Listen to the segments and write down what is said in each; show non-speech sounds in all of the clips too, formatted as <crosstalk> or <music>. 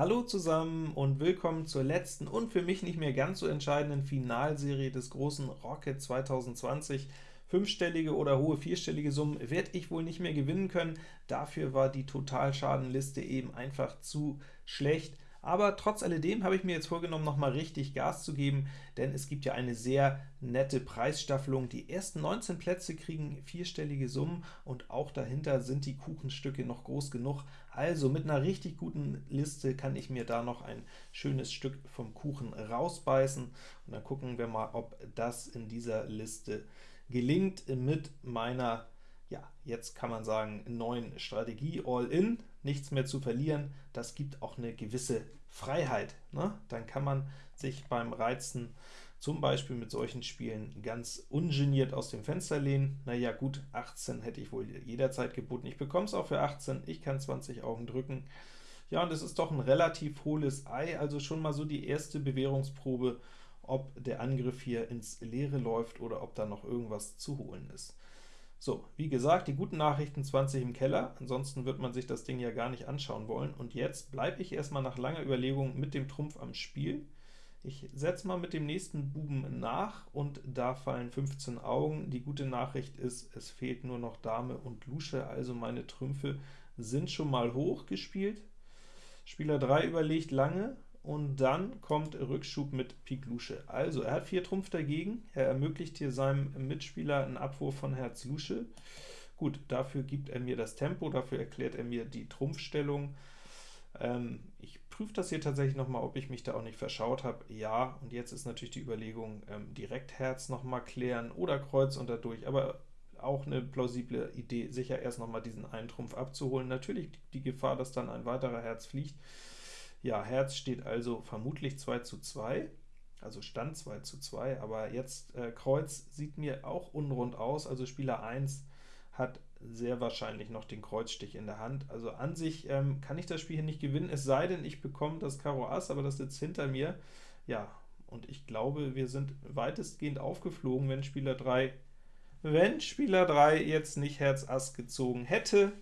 Hallo zusammen und willkommen zur letzten und für mich nicht mehr ganz so entscheidenden Finalserie des großen Rocket 2020. Fünfstellige oder hohe vierstellige Summen werde ich wohl nicht mehr gewinnen können, dafür war die Totalschadenliste eben einfach zu schlecht. Aber trotz alledem habe ich mir jetzt vorgenommen, noch mal richtig Gas zu geben, denn es gibt ja eine sehr nette Preisstaffelung. Die ersten 19 Plätze kriegen vierstellige Summen, und auch dahinter sind die Kuchenstücke noch groß genug. Also mit einer richtig guten Liste kann ich mir da noch ein schönes Stück vom Kuchen rausbeißen, und dann gucken wir mal, ob das in dieser Liste gelingt mit meiner ja, jetzt kann man sagen, neuen Strategie, All-In, nichts mehr zu verlieren, das gibt auch eine gewisse Freiheit. Ne? Dann kann man sich beim Reizen zum Beispiel mit solchen Spielen ganz ungeniert aus dem Fenster lehnen. Naja gut, 18 hätte ich wohl jederzeit geboten. Ich bekomme es auch für 18, ich kann 20 Augen drücken. Ja, und es ist doch ein relativ hohles Ei, also schon mal so die erste Bewährungsprobe, ob der Angriff hier ins Leere läuft oder ob da noch irgendwas zu holen ist. So, wie gesagt, die guten Nachrichten 20 im Keller, ansonsten wird man sich das Ding ja gar nicht anschauen wollen. Und jetzt bleibe ich erstmal nach langer Überlegung mit dem Trumpf am Spiel. Ich setze mal mit dem nächsten Buben nach, und da fallen 15 Augen. Die gute Nachricht ist, es fehlt nur noch Dame und Lusche, also meine Trümpfe sind schon mal hoch gespielt. Spieler 3 überlegt lange, und dann kommt Rückschub mit Pik Lusche. Also, er hat 4 Trumpf dagegen, er ermöglicht hier seinem Mitspieler einen Abwurf von Herz Lusche. Gut, dafür gibt er mir das Tempo, dafür erklärt er mir die Trumpfstellung. Ähm, ich prüfe das hier tatsächlich noch mal, ob ich mich da auch nicht verschaut habe. Ja, und jetzt ist natürlich die Überlegung, ähm, direkt Herz noch mal klären oder Kreuz und dadurch, aber auch eine plausible Idee, sicher erst noch mal diesen einen Trumpf abzuholen. Natürlich die Gefahr, dass dann ein weiterer Herz fliegt, ja, Herz steht also vermutlich 2 zu 2, also Stand 2 zu 2, aber jetzt äh, Kreuz sieht mir auch unrund aus, also Spieler 1 hat sehr wahrscheinlich noch den Kreuzstich in der Hand. Also an sich ähm, kann ich das Spiel hier nicht gewinnen, es sei denn, ich bekomme das Karo Ass, aber das sitzt hinter mir. Ja, und ich glaube, wir sind weitestgehend aufgeflogen, wenn Spieler 3 wenn Spieler 3 jetzt nicht Herz Ass gezogen hätte,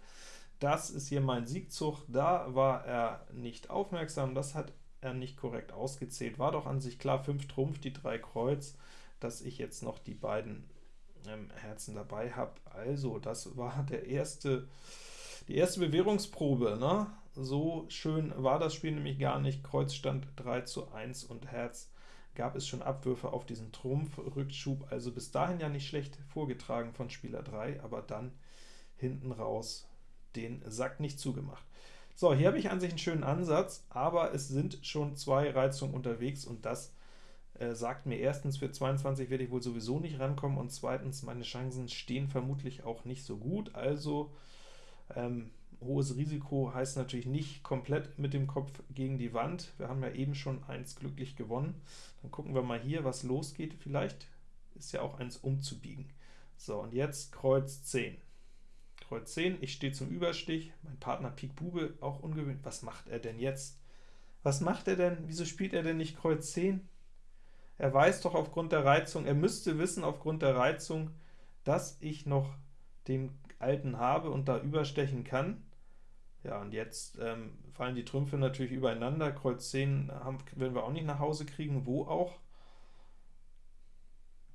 das ist hier mein Siegzug, da war er nicht aufmerksam, das hat er nicht korrekt ausgezählt. War doch an sich klar, 5 Trumpf, die 3 Kreuz, dass ich jetzt noch die beiden ähm, Herzen dabei habe. Also, das war der erste, die erste Bewährungsprobe. Ne? So schön war das Spiel nämlich gar nicht. Kreuz stand 3 zu 1 und Herz gab es schon Abwürfe auf diesen Trumpf-Rückschub, also bis dahin ja nicht schlecht vorgetragen von Spieler 3, aber dann hinten raus den Sack nicht zugemacht. So, hier habe ich an sich einen schönen Ansatz, aber es sind schon zwei Reizungen unterwegs, und das äh, sagt mir erstens, für 22 werde ich wohl sowieso nicht rankommen, und zweitens, meine Chancen stehen vermutlich auch nicht so gut, also ähm, hohes Risiko heißt natürlich nicht komplett mit dem Kopf gegen die Wand. Wir haben ja eben schon eins glücklich gewonnen. Dann gucken wir mal hier, was losgeht. Vielleicht ist ja auch eins umzubiegen. So, und jetzt Kreuz 10. Kreuz 10, ich stehe zum Überstich, mein Partner Pik Bube, auch ungewöhnlich. Was macht er denn jetzt? Was macht er denn? Wieso spielt er denn nicht Kreuz 10? Er weiß doch aufgrund der Reizung, er müsste wissen aufgrund der Reizung, dass ich noch den alten habe und da überstechen kann. Ja, und jetzt ähm, fallen die Trümpfe natürlich übereinander. Kreuz 10 haben, werden wir auch nicht nach Hause kriegen, wo auch.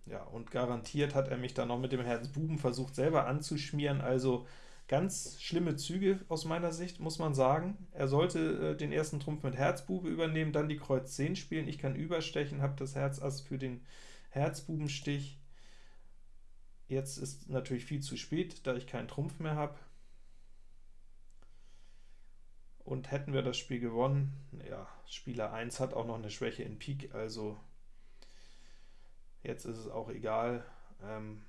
Ja, und garantiert hat er mich dann noch mit dem Herz Buben versucht selber anzuschmieren, also ganz schlimme Züge aus meiner Sicht, muss man sagen. Er sollte äh, den ersten Trumpf mit Herzbube übernehmen, dann die Kreuz 10 spielen, ich kann überstechen, habe das Herz Ass für den Herzbubenstich. Jetzt ist natürlich viel zu spät, da ich keinen Trumpf mehr habe. Und hätten wir das Spiel gewonnen, ja, Spieler 1 hat auch noch eine Schwäche in Pik, also Jetzt ist es auch egal, ähm,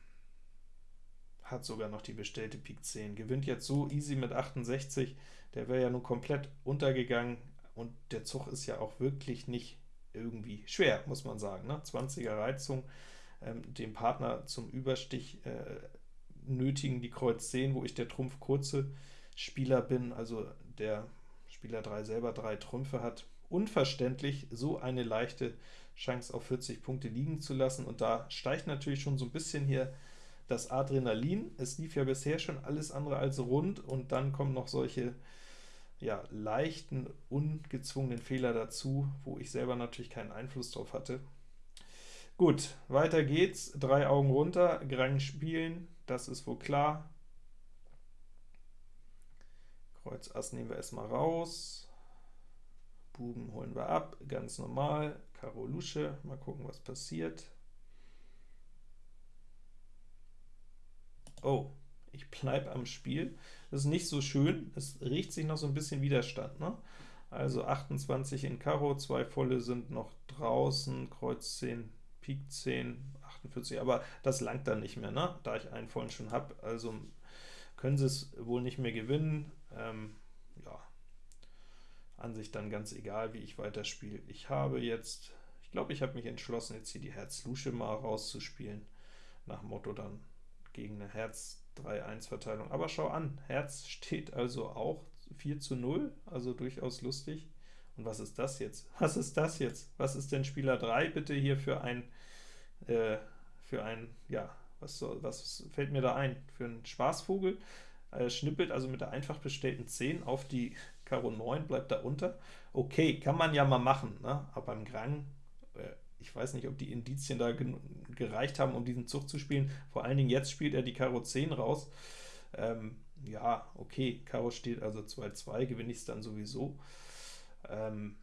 hat sogar noch die bestellte Pik 10. Gewinnt jetzt so easy mit 68, der wäre ja nun komplett untergegangen, und der Zug ist ja auch wirklich nicht irgendwie schwer, muss man sagen. Ne? 20er Reizung, ähm, den Partner zum Überstich äh, nötigen die Kreuz 10, wo ich der Trumpf kurze Spieler bin, also der Spieler 3 selber drei Trümpfe hat. Unverständlich, so eine leichte Chance auf 40 Punkte liegen zu lassen, und da steigt natürlich schon so ein bisschen hier das Adrenalin. Es lief ja bisher schon alles andere als rund, und dann kommen noch solche ja, leichten, ungezwungenen Fehler dazu, wo ich selber natürlich keinen Einfluss drauf hatte. Gut, weiter geht's. Drei Augen runter, Grang spielen, das ist wohl klar. Kreuz Ass nehmen wir erstmal raus. Buben holen wir ab, ganz normal. Karo Lusche, mal gucken, was passiert. Oh, ich bleibe am Spiel. Das ist nicht so schön, es riecht sich noch so ein bisschen Widerstand. Ne? Also 28 in Karo, zwei volle sind noch draußen, Kreuz 10, Pik 10, 48, aber das langt dann nicht mehr, ne? da ich einen vollen schon habe, also können sie es wohl nicht mehr gewinnen. Ähm, an sich dann ganz egal, wie ich weiterspiele. Ich habe jetzt, ich glaube, ich habe mich entschlossen, jetzt hier die Herz-Lusche mal rauszuspielen, nach Motto dann gegen eine Herz-3-1-Verteilung. Aber schau an, Herz steht also auch 4 zu 0, also durchaus lustig. Und was ist das jetzt? <laughs> Was ist das jetzt? Was ist denn Spieler 3 bitte hier für ein, äh, für ein, ja, was, soll, was fällt mir da ein? Für einen Spaßvogel? Äh, schnippelt also mit der einfach bestellten 10 auf die Karo 9, bleibt da unter. Okay, kann man ja mal machen, ne? aber beim Grang ich weiß nicht, ob die Indizien da gereicht haben, um diesen Zug zu spielen. Vor allen Dingen jetzt spielt er die Karo 10 raus. Ähm, ja, okay, Karo steht also 2-2, gewinne ich es dann sowieso. Ähm,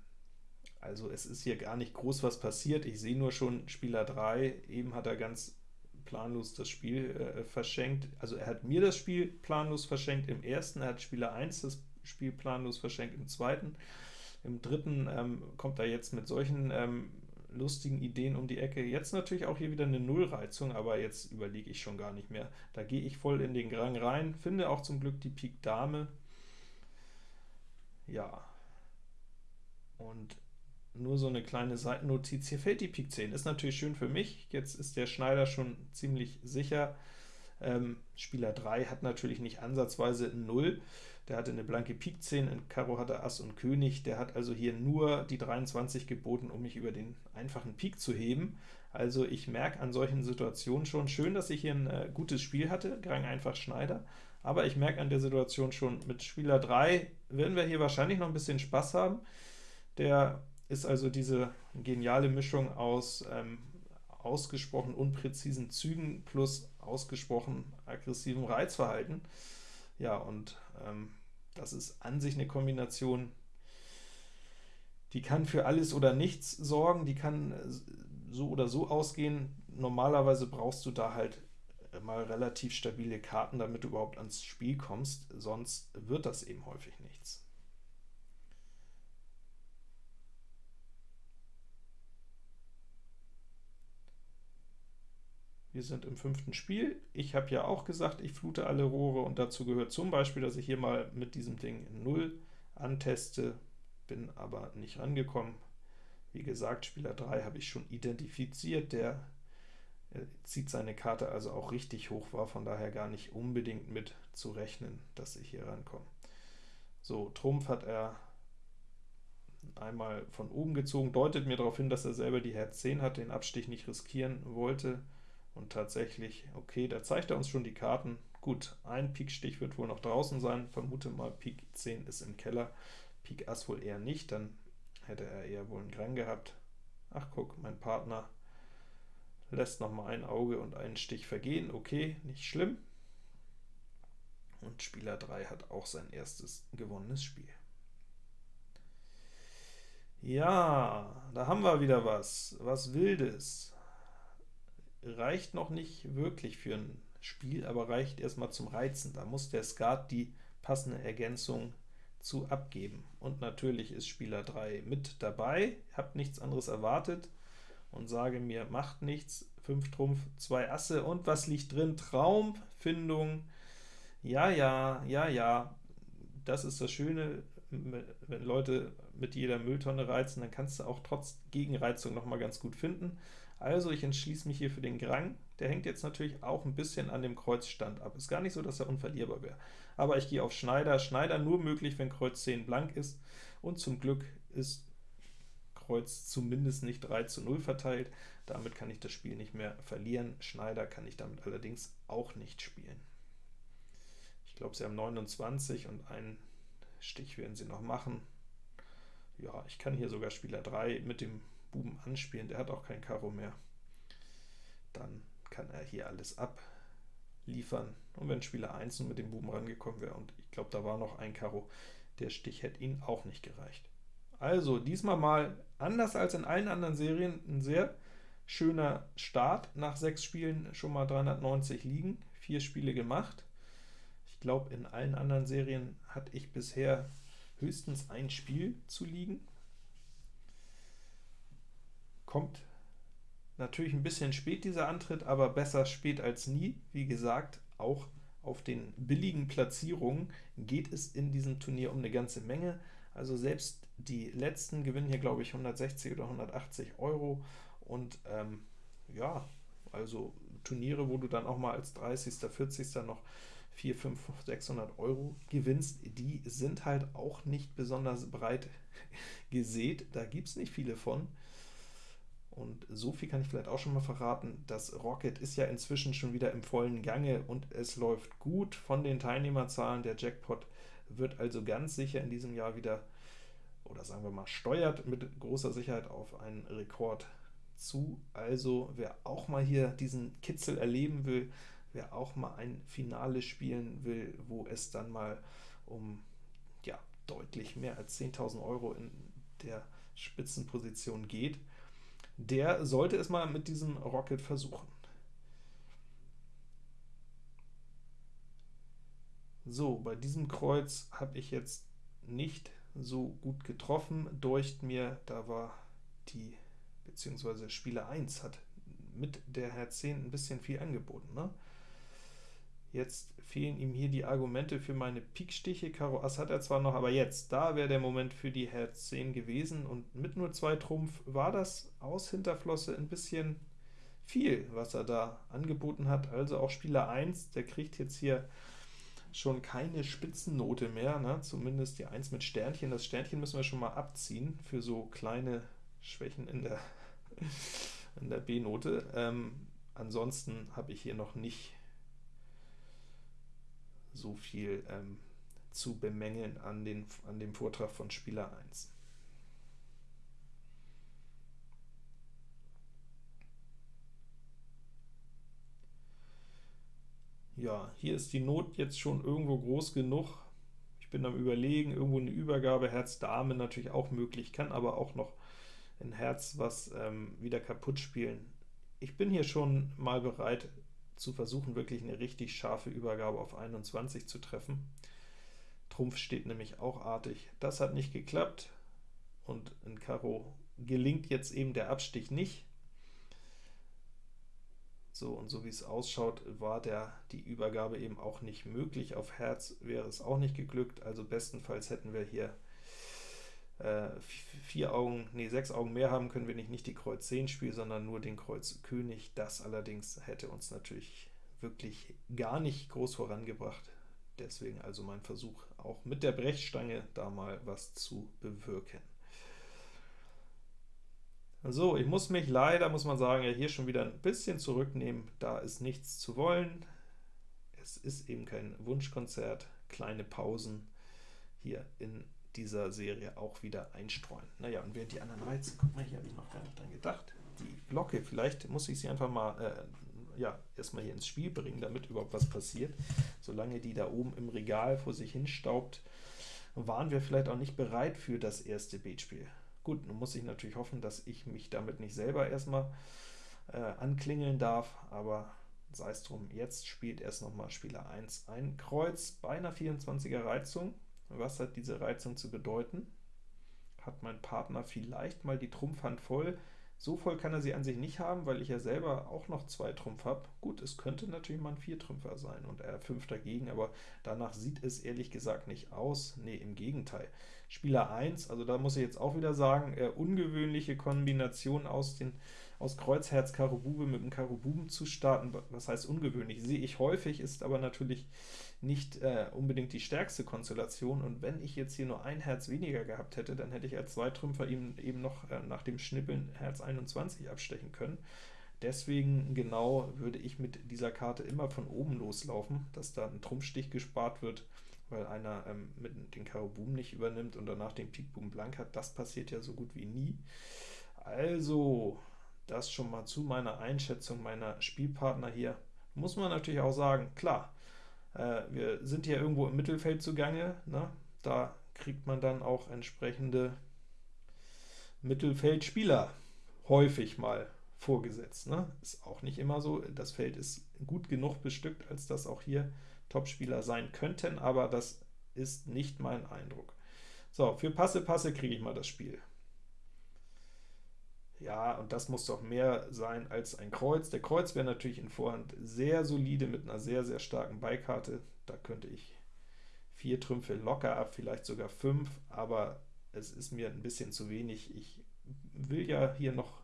also es ist hier gar nicht groß was passiert. Ich sehe nur schon Spieler 3, eben hat er ganz planlos das Spiel äh, verschenkt. Also er hat mir das Spiel planlos verschenkt im ersten, er hat Spieler 1 das Spiel planlos verschenkt im zweiten. Im dritten ähm, kommt er jetzt mit solchen ähm, lustigen Ideen um die Ecke. Jetzt natürlich auch hier wieder eine Nullreizung, aber jetzt überlege ich schon gar nicht mehr. Da gehe ich voll in den Grang rein, finde auch zum Glück die Pik Dame. Ja, und nur so eine kleine Seitennotiz, hier fällt die Pik 10, ist natürlich schön für mich, jetzt ist der Schneider schon ziemlich sicher. Ähm, Spieler 3 hat natürlich nicht ansatzweise 0, der hatte eine blanke Pik 10, in Karo hatte Ass und König, der hat also hier nur die 23 geboten, um mich über den einfachen Pik zu heben. Also ich merke an solchen Situationen schon, schön, dass ich hier ein äh, gutes Spiel hatte, Grang einfach Schneider, aber ich merke an der Situation schon, mit Spieler 3 werden wir hier wahrscheinlich noch ein bisschen Spaß haben. Der ist also diese geniale Mischung aus ähm, ausgesprochen unpräzisen Zügen plus ausgesprochen aggressivem Reizverhalten. Ja, und ähm, das ist an sich eine Kombination, die kann für alles oder nichts sorgen, die kann äh, so oder so ausgehen. Normalerweise brauchst du da halt mal relativ stabile Karten, damit du überhaupt ans Spiel kommst, sonst wird das eben häufig nichts. Wir sind im fünften Spiel. Ich habe ja auch gesagt, ich flute alle Rohre und dazu gehört zum Beispiel, dass ich hier mal mit diesem Ding in 0 anteste, bin aber nicht rangekommen. Wie gesagt, Spieler 3 habe ich schon identifiziert, der zieht seine Karte also auch richtig hoch, war von daher gar nicht unbedingt mit zu rechnen, dass ich hier rankomme. So, Trumpf hat er einmal von oben gezogen, deutet mir darauf hin, dass er selber die Herz 10 hat, den Abstich nicht riskieren wollte. Und tatsächlich, okay, da zeigt er uns schon die Karten. Gut, ein Pik-Stich wird wohl noch draußen sein, vermute mal Pik 10 ist im Keller, Pik Ass wohl eher nicht, dann hätte er eher wohl einen Grang gehabt. Ach guck, mein Partner lässt noch mal ein Auge und einen Stich vergehen, okay, nicht schlimm. Und Spieler 3 hat auch sein erstes gewonnenes Spiel. Ja, da haben wir wieder was, was Wildes reicht noch nicht wirklich für ein Spiel, aber reicht erstmal zum Reizen. Da muss der Skat die passende Ergänzung zu abgeben. Und natürlich ist Spieler 3 mit dabei, habt nichts anderes erwartet und sage mir, macht nichts, 5 Trumpf, 2 Asse, und was liegt drin? Traumfindung, ja, ja, ja, ja, das ist das Schöne, wenn Leute mit jeder Mülltonne reizen, dann kannst du auch trotz Gegenreizung noch mal ganz gut finden. Also ich entschließe mich hier für den Grang. Der hängt jetzt natürlich auch ein bisschen an dem Kreuzstand ab. Ist gar nicht so, dass er unverlierbar wäre. Aber ich gehe auf Schneider. Schneider nur möglich, wenn Kreuz 10 blank ist. Und zum Glück ist Kreuz zumindest nicht 3 zu 0 verteilt. Damit kann ich das Spiel nicht mehr verlieren. Schneider kann ich damit allerdings auch nicht spielen. Ich glaube, sie haben 29 und ein Stich werden sie noch machen. Ja, ich kann hier sogar Spieler 3 mit dem Buben anspielen, der hat auch kein Karo mehr. Dann kann er hier alles abliefern. Und wenn Spieler 1 mit dem Buben rangekommen wäre, und ich glaube, da war noch ein Karo, der Stich hätte ihn auch nicht gereicht. Also diesmal mal, anders als in allen anderen Serien, ein sehr schöner Start. Nach sechs Spielen schon mal 390 liegen, vier Spiele gemacht. Ich glaube, in allen anderen Serien hatte ich bisher höchstens ein Spiel zu liegen. Kommt natürlich ein bisschen spät dieser Antritt, aber besser spät als nie. Wie gesagt, auch auf den billigen Platzierungen geht es in diesem Turnier um eine ganze Menge. Also selbst die letzten gewinnen hier, glaube ich, 160 oder 180 Euro. Und ähm, ja, also Turniere, wo du dann auch mal als 30., 40. noch 4, 5, 600 Euro gewinnst, die sind halt auch nicht besonders breit <laughs> gesät, da gibt es nicht viele von. Und so viel kann ich vielleicht auch schon mal verraten, das Rocket ist ja inzwischen schon wieder im vollen Gange und es läuft gut von den Teilnehmerzahlen. Der Jackpot wird also ganz sicher in diesem Jahr wieder, oder sagen wir mal, steuert mit großer Sicherheit auf einen Rekord zu. Also wer auch mal hier diesen Kitzel erleben will, wer auch mal ein Finale spielen will, wo es dann mal um ja, deutlich mehr als 10.000 Euro in der Spitzenposition geht, der sollte es mal mit diesem Rocket versuchen. So, bei diesem Kreuz habe ich jetzt nicht so gut getroffen, deucht mir, da war die, beziehungsweise Spieler 1 hat mit der Herz 10 ein bisschen viel angeboten. Ne? Jetzt fehlen ihm hier die Argumente für meine Pikstiche. Karo Ass hat er zwar noch, aber jetzt, da wäre der Moment für die Herz 10 gewesen, und mit nur zwei Trumpf war das aus Hinterflosse ein bisschen viel, was er da angeboten hat. Also auch Spieler 1, der kriegt jetzt hier schon keine Spitzennote mehr, ne? zumindest die 1 mit Sternchen. Das Sternchen müssen wir schon mal abziehen für so kleine Schwächen in der, <laughs> in der B-Note. Ähm, ansonsten habe ich hier noch nicht so viel ähm, zu bemängeln an, den, an dem Vortrag von Spieler 1. Ja, hier ist die Not jetzt schon irgendwo groß genug. Ich bin am überlegen, irgendwo eine Übergabe, Herz Dame natürlich auch möglich, kann aber auch noch ein Herz was ähm, wieder kaputt spielen. Ich bin hier schon mal bereit, zu versuchen, wirklich eine richtig scharfe Übergabe auf 21 zu treffen. Trumpf steht nämlich auch artig. Das hat nicht geklappt, und in Karo gelingt jetzt eben der Abstich nicht. So, und so wie es ausschaut, war der, die Übergabe eben auch nicht möglich. Auf Herz wäre es auch nicht geglückt, also bestenfalls hätten wir hier vier Augen, nee, sechs Augen mehr haben, können wir nicht, nicht die Kreuz 10 spielen, sondern nur den Kreuz König. Das allerdings hätte uns natürlich wirklich gar nicht groß vorangebracht. Deswegen also mein Versuch, auch mit der Brechstange da mal was zu bewirken. So, ich muss mich leider, muss man sagen, ja hier schon wieder ein bisschen zurücknehmen. Da ist nichts zu wollen. Es ist eben kein Wunschkonzert. Kleine Pausen hier in dieser Serie auch wieder einstreuen. Naja, und während die anderen Reize, guck mal, hier habe ich noch gar nicht dran gedacht, die Glocke, vielleicht muss ich sie einfach mal äh, ja, erstmal hier ins Spiel bringen, damit überhaupt was passiert. Solange die da oben im Regal vor sich hinstaubt, waren wir vielleicht auch nicht bereit für das erste Beatspiel. Gut, nun muss ich natürlich hoffen, dass ich mich damit nicht selber erstmal äh, anklingeln darf, aber sei es drum, jetzt spielt erst nochmal Spieler 1 ein Kreuz bei einer 24er Reizung, was hat diese Reizung zu bedeuten? Hat mein Partner vielleicht mal die Trumpfhand voll? So voll kann er sie an sich nicht haben, weil ich ja selber auch noch zwei Trumpf habe. Gut, es könnte natürlich mal ein Viertrümpfer sein und er fünf dagegen, aber danach sieht es ehrlich gesagt nicht aus. Nee, im Gegenteil. Spieler 1, also da muss ich jetzt auch wieder sagen, äh, ungewöhnliche Kombination aus den aus Kreuz, Herz, Karo, Bube mit dem Karo Buben zu starten. Was heißt ungewöhnlich? Sehe ich häufig, ist aber natürlich nicht äh, unbedingt die stärkste Konstellation, und wenn ich jetzt hier nur ein Herz weniger gehabt hätte, dann hätte ich als Zweitrümpfer eben, eben noch äh, nach dem Schnippeln Herz 21 abstechen können. Deswegen genau würde ich mit dieser Karte immer von oben loslaufen, dass da ein Trumpfstich gespart wird, weil einer ähm, mit den Karo Buben nicht übernimmt und danach den Pik Buben blank hat. Das passiert ja so gut wie nie. Also, das schon mal zu meiner Einschätzung meiner Spielpartner hier. Muss man natürlich auch sagen, klar, äh, wir sind hier irgendwo im Mittelfeld zugange, ne? da kriegt man dann auch entsprechende Mittelfeldspieler häufig mal vorgesetzt. Ne? Ist auch nicht immer so, das Feld ist gut genug bestückt, als dass auch hier Topspieler sein könnten, aber das ist nicht mein Eindruck. So, für Passe, Passe kriege ich mal das Spiel. Ja, und das muss doch mehr sein als ein Kreuz. Der Kreuz wäre natürlich in Vorhand sehr solide mit einer sehr, sehr starken Beikarte. Da könnte ich vier Trümpfe locker ab, vielleicht sogar fünf, aber es ist mir ein bisschen zu wenig. Ich will ja hier noch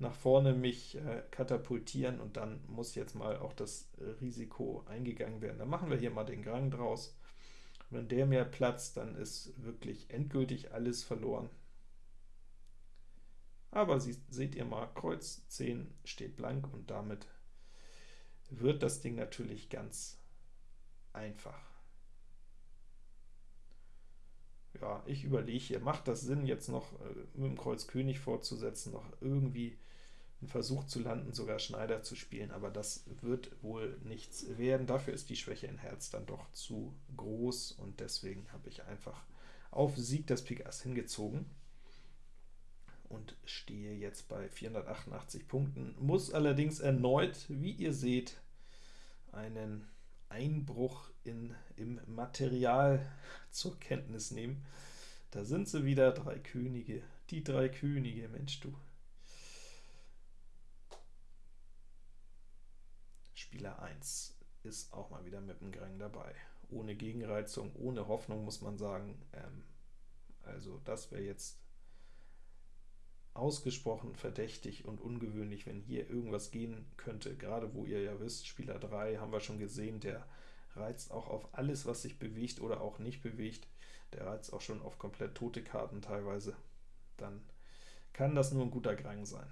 nach vorne mich äh, katapultieren und dann muss jetzt mal auch das Risiko eingegangen werden. Dann machen wir hier mal den Grang draus. Wenn der mehr platzt, dann ist wirklich endgültig alles verloren. Aber Sie, seht ihr mal, Kreuz 10 steht blank und damit wird das Ding natürlich ganz einfach. Ja, ich überlege hier, macht das Sinn, jetzt noch äh, mit dem Kreuz König fortzusetzen, noch irgendwie einen Versuch zu landen, sogar Schneider zu spielen, aber das wird wohl nichts werden. Dafür ist die Schwäche in Herz dann doch zu groß, und deswegen habe ich einfach auf Sieg das Pik Ass hingezogen und stehe jetzt bei 488 Punkten, muss allerdings erneut, wie ihr seht, einen Einbruch in, im Material zur Kenntnis nehmen. Da sind sie wieder, drei Könige, die drei Könige, Mensch du. Spieler 1 ist auch mal wieder mit dem Grang dabei. Ohne Gegenreizung, ohne Hoffnung, muss man sagen. Ähm, also das wäre jetzt ausgesprochen verdächtig und ungewöhnlich, wenn hier irgendwas gehen könnte, gerade wo ihr ja wisst, Spieler 3 haben wir schon gesehen, der reizt auch auf alles, was sich bewegt oder auch nicht bewegt, der reizt auch schon auf komplett tote Karten teilweise, dann kann das nur ein guter Grang sein.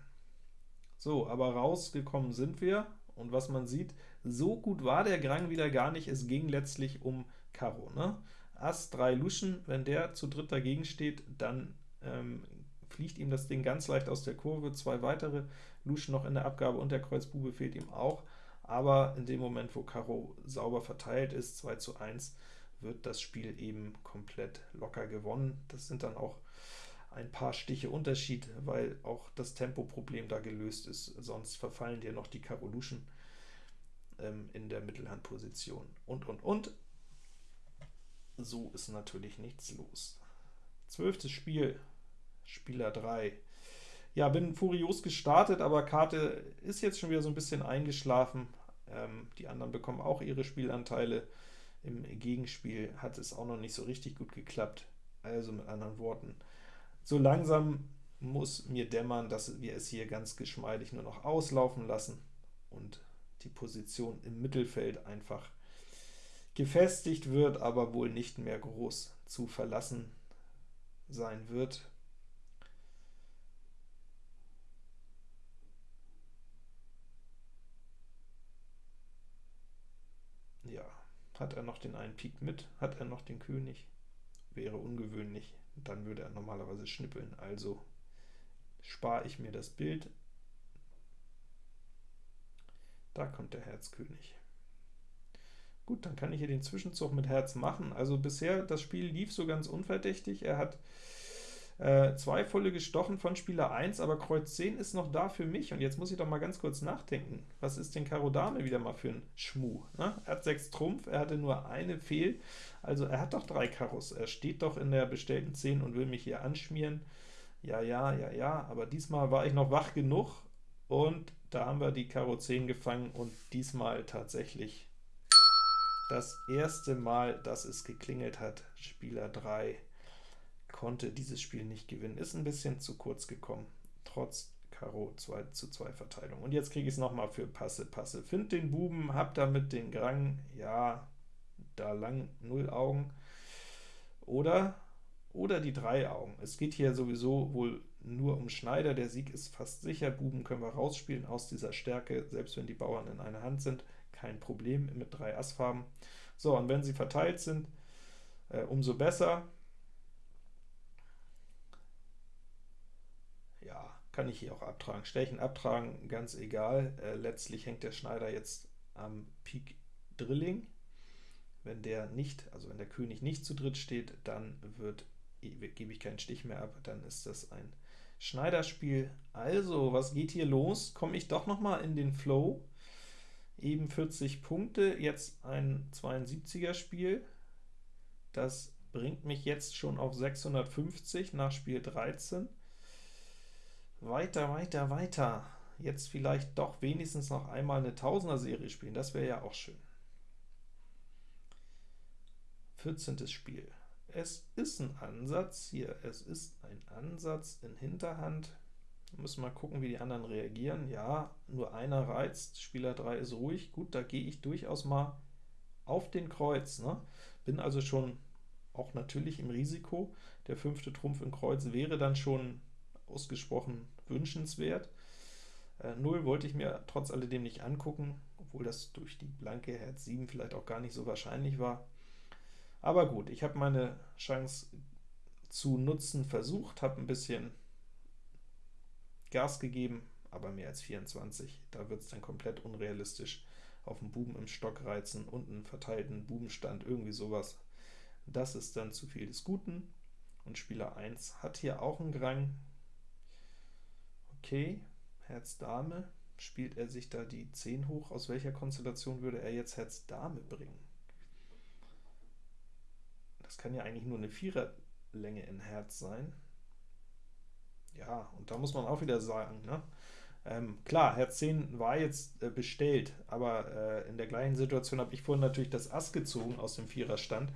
So, aber rausgekommen sind wir, und was man sieht, so gut war der Grang wieder gar nicht, es ging letztlich um Karo. Ne? Ass 3 Luschen, wenn der zu dritt dagegen steht, dann ähm, fliegt ihm das Ding ganz leicht aus der Kurve, zwei weitere Luschen noch in der Abgabe und der Kreuzbube fehlt ihm auch, aber in dem Moment, wo Karo sauber verteilt ist, 2 zu 1, wird das Spiel eben komplett locker gewonnen. Das sind dann auch ein paar Stiche Unterschied, weil auch das Tempoproblem da gelöst ist, sonst verfallen dir noch die Karo Luschen ähm, in der Mittelhandposition und, und, und. So ist natürlich nichts los. Zwölftes Spiel, Spieler 3. Ja, bin furios gestartet, aber Karte ist jetzt schon wieder so ein bisschen eingeschlafen. Ähm, die anderen bekommen auch ihre Spielanteile. Im Gegenspiel hat es auch noch nicht so richtig gut geklappt. Also mit anderen Worten, so langsam muss mir dämmern, dass wir es hier ganz geschmeidig nur noch auslaufen lassen und die Position im Mittelfeld einfach gefestigt wird, aber wohl nicht mehr groß zu verlassen sein wird. Ja, hat er noch den einen Pik mit? Hat er noch den König? Wäre ungewöhnlich, dann würde er normalerweise schnippeln, also spare ich mir das Bild. Da kommt der Herzkönig. Gut, dann kann ich hier den Zwischenzug mit Herz machen. Also bisher, das Spiel lief so ganz unverdächtig. Er hat äh, zwei volle gestochen von Spieler 1, aber Kreuz 10 ist noch da für mich. Und jetzt muss ich doch mal ganz kurz nachdenken. Was ist denn Karo Dame wieder mal für ein Schmuh? Ne? Er hat 6 Trumpf, er hatte nur eine Fehl, also er hat doch drei Karos. Er steht doch in der bestellten 10 und will mich hier anschmieren. Ja, ja, ja, ja, aber diesmal war ich noch wach genug, und da haben wir die Karo 10 gefangen, und diesmal tatsächlich das erste Mal, dass es geklingelt hat, Spieler 3 konnte dieses Spiel nicht gewinnen. Ist ein bisschen zu kurz gekommen, trotz Karo 2 zu 2 Verteilung. Und jetzt kriege ich es nochmal für Passe, Passe. Find den Buben, hab damit den Grang, ja, da lang 0 Augen. Oder, oder die drei Augen. Es geht hier sowieso wohl nur um Schneider, der Sieg ist fast sicher, Buben können wir rausspielen aus dieser Stärke, selbst wenn die Bauern in einer Hand sind, kein Problem mit drei Assfarben. So, und wenn sie verteilt sind, äh, umso besser. Ja, kann ich hier auch abtragen. Stechen, abtragen, ganz egal. Äh, letztlich hängt der Schneider jetzt am Pik Drilling. Wenn der nicht, also wenn der König nicht zu dritt steht, dann wird, gebe ich keinen Stich mehr ab, dann ist das ein Schneiderspiel. Also, was geht hier los? Komme ich doch noch mal in den Flow. Eben 40 Punkte, jetzt ein 72er Spiel. Das bringt mich jetzt schon auf 650 nach Spiel 13. Weiter, weiter, weiter. Jetzt vielleicht doch wenigstens noch einmal eine Tausender-Serie spielen, das wäre ja auch schön. 14. Spiel. Es ist ein Ansatz hier, es ist ein Ansatz in Hinterhand. Wir müssen mal gucken, wie die anderen reagieren. Ja, nur einer reizt, Spieler 3 ist ruhig. Gut, da gehe ich durchaus mal auf den Kreuz. Ne? Bin also schon auch natürlich im Risiko. Der fünfte Trumpf in Kreuz wäre dann schon ausgesprochen wünschenswert. Äh, 0 wollte ich mir trotz alledem nicht angucken, obwohl das durch die blanke Herz 7 vielleicht auch gar nicht so wahrscheinlich war. Aber gut, ich habe meine Chance zu nutzen versucht, habe ein bisschen Gas gegeben, aber mehr als 24, da wird es dann komplett unrealistisch auf den Buben im Stock reizen und einen verteilten Bubenstand, irgendwie sowas. Das ist dann zu viel des Guten, und Spieler 1 hat hier auch einen Grang. Okay, Herz Dame, spielt er sich da die 10 hoch? Aus welcher Konstellation würde er jetzt Herz Dame bringen? Das kann ja eigentlich nur eine Viererlänge in Herz sein. Ja, und da muss man auch wieder sagen, ne? Ähm, klar, Herz 10 war jetzt äh, bestellt, aber äh, in der gleichen Situation habe ich vorhin natürlich das Ass gezogen aus dem Viererstand,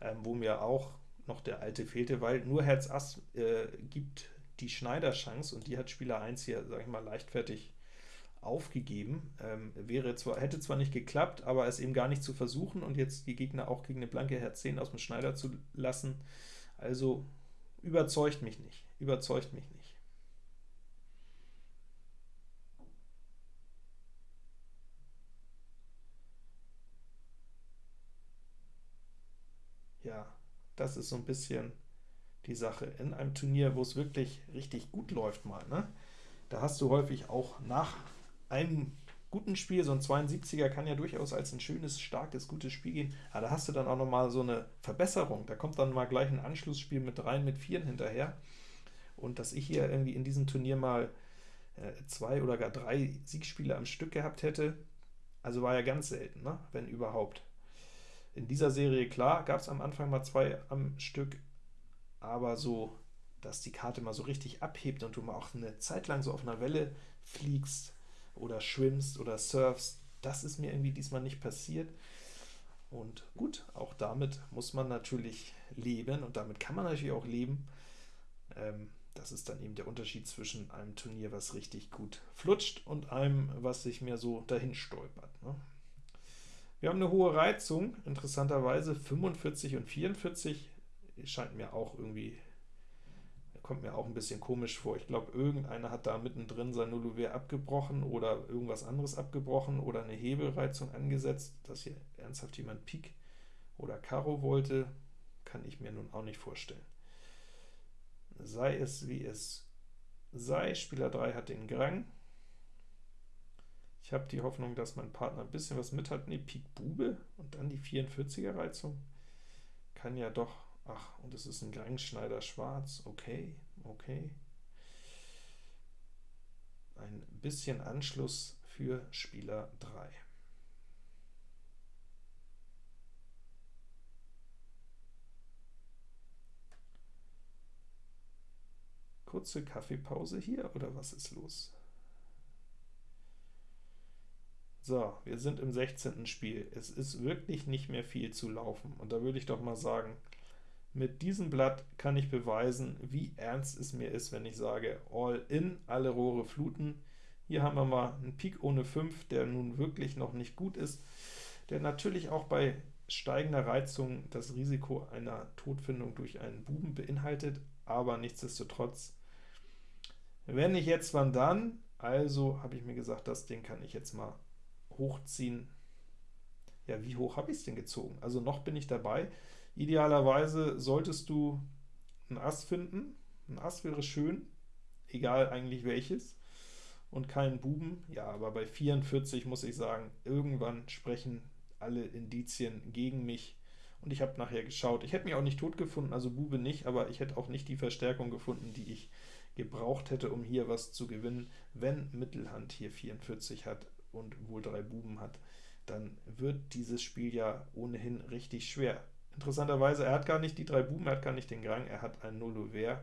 ähm, wo mir auch noch der alte fehlte, weil nur Herz Ass äh, gibt die Schneider-Chance, und die hat Spieler 1 hier, sage ich mal, leichtfertig aufgegeben. Ähm, wäre zwar, hätte zwar nicht geklappt, aber es eben gar nicht zu versuchen und jetzt die Gegner auch gegen eine blanke Herz 10 aus dem Schneider zu lassen, also überzeugt mich nicht, überzeugt mich nicht. Ja, das ist so ein bisschen die Sache. In einem Turnier, wo es wirklich richtig gut läuft mal, ne? da hast du häufig auch nach einem guten Spiel, so ein 72er kann ja durchaus als ein schönes, starkes, gutes Spiel gehen, aber da hast du dann auch noch mal so eine Verbesserung, da kommt dann mal gleich ein Anschlussspiel mit dreien, mit vieren hinterher, und dass ich hier irgendwie in diesem Turnier mal äh, zwei oder gar drei Siegspiele am Stück gehabt hätte, also war ja ganz selten, ne? wenn überhaupt. In dieser Serie, klar, gab es am Anfang mal zwei am Stück, aber so, dass die Karte mal so richtig abhebt und du mal auch eine Zeit lang so auf einer Welle fliegst, oder schwimmst oder surfst. Das ist mir irgendwie diesmal nicht passiert. Und gut, auch damit muss man natürlich leben, und damit kann man natürlich auch leben. Ähm, das ist dann eben der Unterschied zwischen einem Turnier, was richtig gut flutscht, und einem, was sich mehr so dahin stolpert. Ne? Wir haben eine hohe Reizung, interessanterweise 45 und 44, scheint mir auch irgendwie kommt mir auch ein bisschen komisch vor. Ich glaube, irgendeiner hat da mittendrin sein Nullouvert abgebrochen oder irgendwas anderes abgebrochen oder eine Hebelreizung angesetzt, dass hier ernsthaft jemand Pik oder Karo wollte, kann ich mir nun auch nicht vorstellen. Sei es wie es sei, Spieler 3 hat den Grang. Ich habe die Hoffnung, dass mein Partner ein bisschen was mit hat. Ne, Pik Bube und dann die 44er Reizung. Kann ja doch Ach, und es ist ein Grangschneider schwarz. Okay, okay. Ein bisschen Anschluss für Spieler 3. Kurze Kaffeepause hier, oder was ist los? So, wir sind im 16. Spiel. Es ist wirklich nicht mehr viel zu laufen, und da würde ich doch mal sagen, mit diesem Blatt kann ich beweisen, wie ernst es mir ist, wenn ich sage All in, alle Rohre fluten. Hier haben wir mal einen Pik ohne 5, der nun wirklich noch nicht gut ist, der natürlich auch bei steigender Reizung das Risiko einer Todfindung durch einen Buben beinhaltet, aber nichtsdestotrotz, wenn ich jetzt wann dann, also habe ich mir gesagt, das Ding kann ich jetzt mal hochziehen. Ja, wie hoch habe ich es denn gezogen? Also noch bin ich dabei. Idealerweise solltest du ein Ass finden, ein Ass wäre schön, egal eigentlich welches, und keinen Buben. Ja, aber bei 44 muss ich sagen, irgendwann sprechen alle Indizien gegen mich, und ich habe nachher geschaut. Ich hätte mich auch nicht tot gefunden, also Bube nicht, aber ich hätte auch nicht die Verstärkung gefunden, die ich gebraucht hätte, um hier was zu gewinnen. Wenn Mittelhand hier 44 hat und wohl drei Buben hat, dann wird dieses Spiel ja ohnehin richtig schwer. Interessanterweise, er hat gar nicht die drei Buben, er hat gar nicht den Grang, er hat ein Nullover.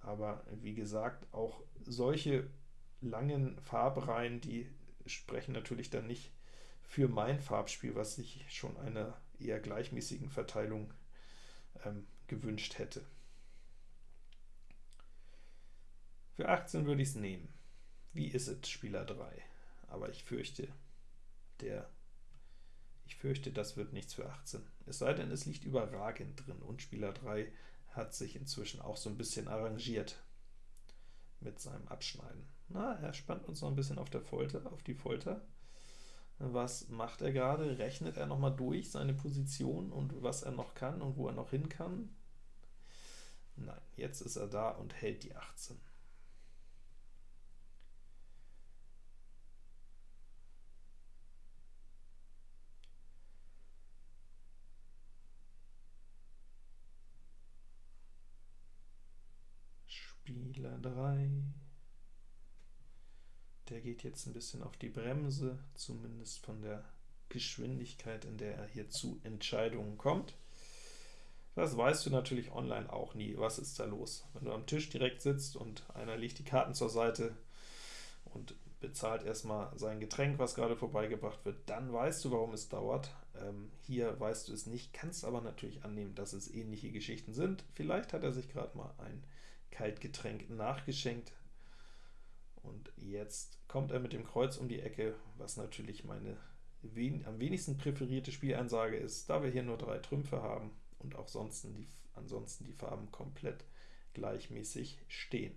Aber wie gesagt, auch solche langen Farbreihen, die sprechen natürlich dann nicht für mein Farbspiel, was sich schon einer eher gleichmäßigen Verteilung ähm, gewünscht hätte. Für 18 würde ich es nehmen. Wie ist es, Spieler 3? Aber ich fürchte, der ich fürchte, das wird nichts für 18. Es sei denn, es liegt überragend drin, und Spieler 3 hat sich inzwischen auch so ein bisschen arrangiert mit seinem Abschneiden. Na, er spannt uns noch ein bisschen auf der Folter, auf die Folter. Was macht er gerade? Rechnet er nochmal durch seine Position und was er noch kann und wo er noch hin kann? Nein, jetzt ist er da und hält die 18. Spieler 3. Der geht jetzt ein bisschen auf die Bremse, zumindest von der Geschwindigkeit, in der er hier zu Entscheidungen kommt. Das weißt du natürlich online auch nie, was ist da los. Wenn du am Tisch direkt sitzt und einer legt die Karten zur Seite und bezahlt erstmal sein Getränk, was gerade vorbeigebracht wird, dann weißt du, warum es dauert. Ähm, hier weißt du es nicht, kannst aber natürlich annehmen, dass es ähnliche Geschichten sind. Vielleicht hat er sich gerade mal ein Kaltgetränk nachgeschenkt. Und jetzt kommt er mit dem Kreuz um die Ecke, was natürlich meine wen am wenigsten präferierte Spielansage ist, da wir hier nur drei Trümpfe haben und auch sonst die, ansonsten die Farben komplett gleichmäßig stehen.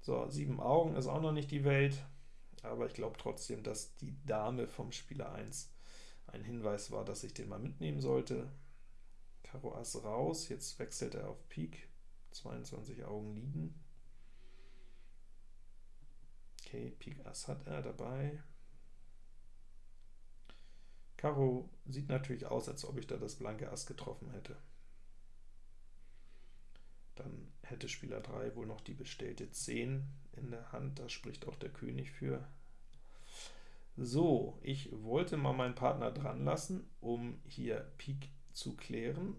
So, sieben Augen ist auch noch nicht die Welt, aber ich glaube trotzdem, dass die Dame vom Spieler 1 ein Hinweis war, dass ich den mal mitnehmen sollte. Karo Ass raus, jetzt wechselt er auf Pik, 22 Augen liegen. Okay, Pik Ass hat er dabei. Karo sieht natürlich aus, als ob ich da das blanke Ass getroffen hätte. Dann hätte Spieler 3 wohl noch die bestellte 10 in der Hand, da spricht auch der König für. So, ich wollte mal meinen Partner dran lassen, um hier Pik zu klären,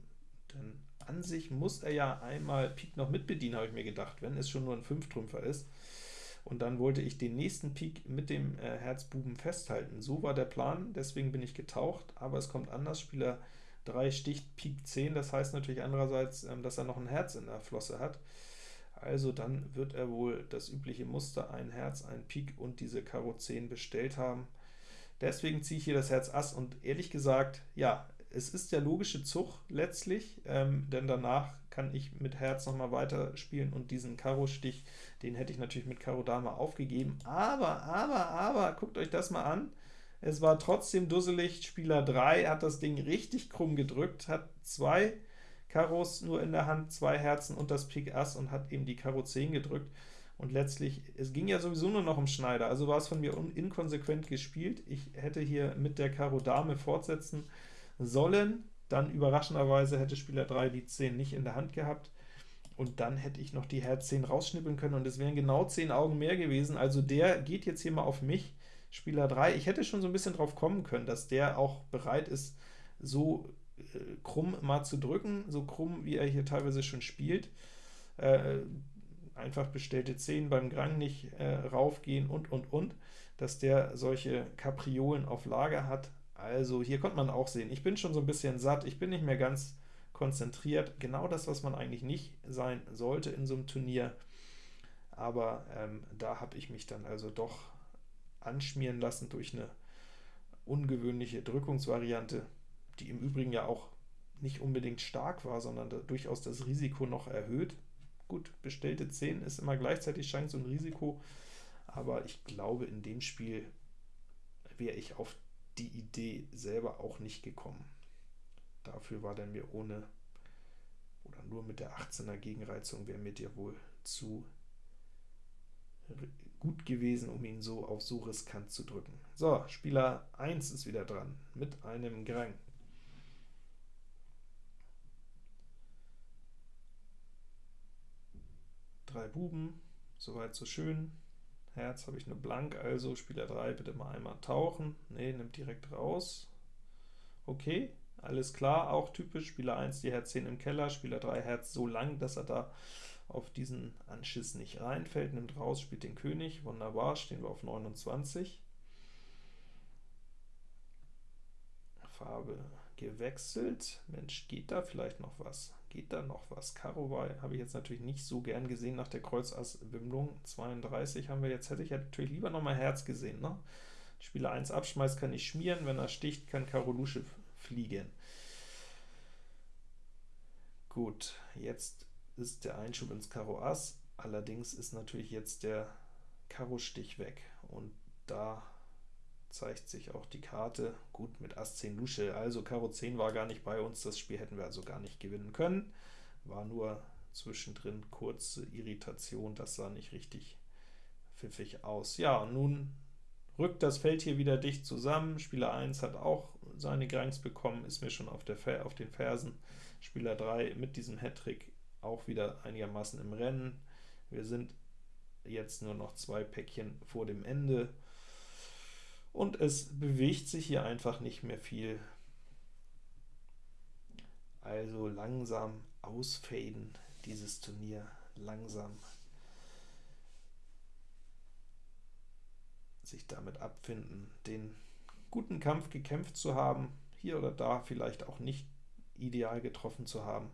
denn an sich muss er ja einmal Pik noch mitbedienen, habe ich mir gedacht, wenn es schon nur ein Fünftrümpfer ist. Und dann wollte ich den nächsten Pik mit dem äh, Herzbuben festhalten. So war der Plan, deswegen bin ich getaucht, aber es kommt anders. Spieler 3 sticht Pik 10, das heißt natürlich andererseits, ähm, dass er noch ein Herz in der Flosse hat. Also dann wird er wohl das übliche Muster, ein Herz, ein Pik und diese Karo 10 bestellt haben. Deswegen ziehe ich hier das Herz Ass und ehrlich gesagt, ja, es ist der logische Zug letztlich, ähm, denn danach kann ich mit Herz nochmal weiterspielen und diesen Karo-Stich, den hätte ich natürlich mit Karo Dame aufgegeben. Aber, aber, aber, guckt euch das mal an. Es war trotzdem dusselig. Spieler 3 hat das Ding richtig krumm gedrückt, hat zwei Karos nur in der Hand, zwei Herzen und das Pik Ass und hat eben die Karo 10 gedrückt. Und letztlich, es ging ja sowieso nur noch um Schneider, also war es von mir inkonsequent gespielt. Ich hätte hier mit der Karo Dame fortsetzen sollen. Dann überraschenderweise hätte Spieler 3 die 10 nicht in der Hand gehabt, und dann hätte ich noch die Herz 10 rausschnippeln können, und es wären genau 10 Augen mehr gewesen. Also der geht jetzt hier mal auf mich, Spieler 3. Ich hätte schon so ein bisschen drauf kommen können, dass der auch bereit ist, so äh, krumm mal zu drücken, so krumm, wie er hier teilweise schon spielt. Äh, einfach bestellte 10 beim Grang nicht äh, raufgehen und, und, und, dass der solche Kapriolen auf Lager hat. Also hier konnte man auch sehen, ich bin schon so ein bisschen satt, ich bin nicht mehr ganz konzentriert, genau das, was man eigentlich nicht sein sollte in so einem Turnier, aber ähm, da habe ich mich dann also doch anschmieren lassen durch eine ungewöhnliche Drückungsvariante, die im Übrigen ja auch nicht unbedingt stark war, sondern da durchaus das Risiko noch erhöht. Gut, bestellte 10 ist immer gleichzeitig Chance und Risiko, aber ich glaube, in dem Spiel wäre ich auf die Idee selber auch nicht gekommen. dafür war der mir ohne oder nur mit der 18er Gegenreizung wäre mir der wohl zu gut gewesen, um ihn so auf so riskant zu drücken. So, Spieler 1 ist wieder dran, mit einem Grang. Drei Buben, soweit so schön. Herz habe ich nur blank, also Spieler 3 bitte mal einmal tauchen. Ne, nimmt direkt raus. Okay, alles klar, auch typisch. Spieler 1 die Herz 10 im Keller, Spieler 3 Herz so lang, dass er da auf diesen Anschiss nicht reinfällt, nimmt raus, spielt den König, wunderbar, stehen wir auf 29. Farbe gewechselt, Mensch, geht da vielleicht noch was? Geht da noch was? Karo war, habe ich jetzt natürlich nicht so gern gesehen nach der Kreuz-Ass-Wimmlung, 32 haben wir jetzt, hätte ich ja natürlich lieber noch mal Herz gesehen, ne? Spieler 1 abschmeißt, kann ich schmieren, wenn er sticht, kann Karo Lusche fliegen. Gut, jetzt ist der Einschub ins Karo Ass, allerdings ist natürlich jetzt der Karo-Stich weg, und da zeigt sich auch die Karte, gut mit Ass 10 Lusche, also Karo 10 war gar nicht bei uns, das Spiel hätten wir also gar nicht gewinnen können, war nur zwischendrin kurze Irritation, das sah nicht richtig pfiffig aus. Ja, und nun rückt das Feld hier wieder dicht zusammen, Spieler 1 hat auch seine Grangs bekommen, ist mir schon auf, der, auf den Fersen, Spieler 3 mit diesem Hattrick auch wieder einigermaßen im Rennen. Wir sind jetzt nur noch zwei Päckchen vor dem Ende, und es bewegt sich hier einfach nicht mehr viel. Also langsam ausfaden, dieses Turnier, langsam sich damit abfinden, den guten Kampf gekämpft zu haben, hier oder da vielleicht auch nicht ideal getroffen zu haben,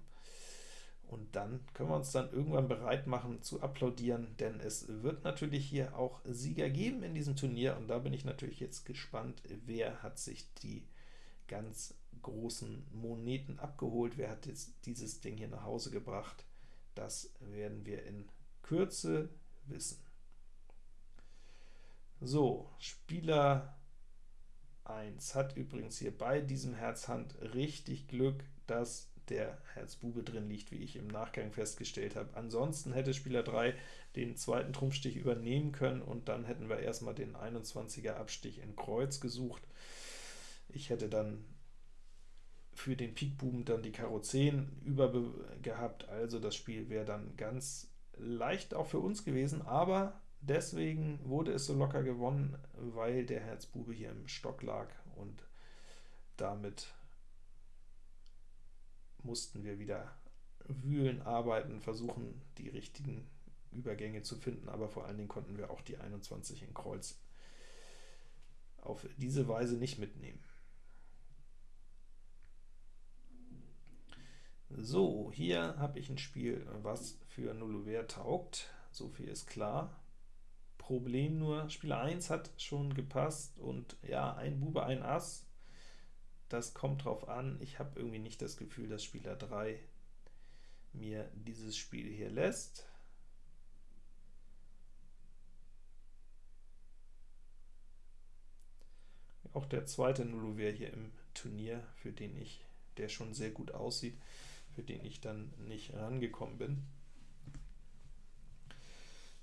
und dann können wir uns dann irgendwann bereit machen zu applaudieren, denn es wird natürlich hier auch Sieger geben in diesem Turnier, und da bin ich natürlich jetzt gespannt, wer hat sich die ganz großen Moneten abgeholt, wer hat jetzt dieses Ding hier nach Hause gebracht, das werden wir in Kürze wissen. So, Spieler 1 hat übrigens hier bei diesem Herz-Hand richtig Glück, dass der Herzbube drin liegt, wie ich im Nachgang festgestellt habe. Ansonsten hätte Spieler 3 den zweiten Trumpfstich übernehmen können, und dann hätten wir erstmal den 21er Abstich in Kreuz gesucht. Ich hätte dann für den Pikbuben dann die Karo 10 über gehabt, also das Spiel wäre dann ganz leicht auch für uns gewesen, aber deswegen wurde es so locker gewonnen, weil der Herzbube hier im Stock lag und damit mussten wir wieder wühlen, arbeiten, versuchen, die richtigen Übergänge zu finden, aber vor allen Dingen konnten wir auch die 21 in Kreuz auf diese Weise nicht mitnehmen. So, hier habe ich ein Spiel, was für Nullover taugt, so viel ist klar. Problem nur, Spieler 1 hat schon gepasst, und ja, ein Bube, ein Ass, das kommt drauf an. Ich habe irgendwie nicht das Gefühl, dass Spieler 3 mir dieses Spiel hier lässt. Auch der zweite Nullover hier im Turnier, für den ich, der schon sehr gut aussieht, für den ich dann nicht rangekommen bin.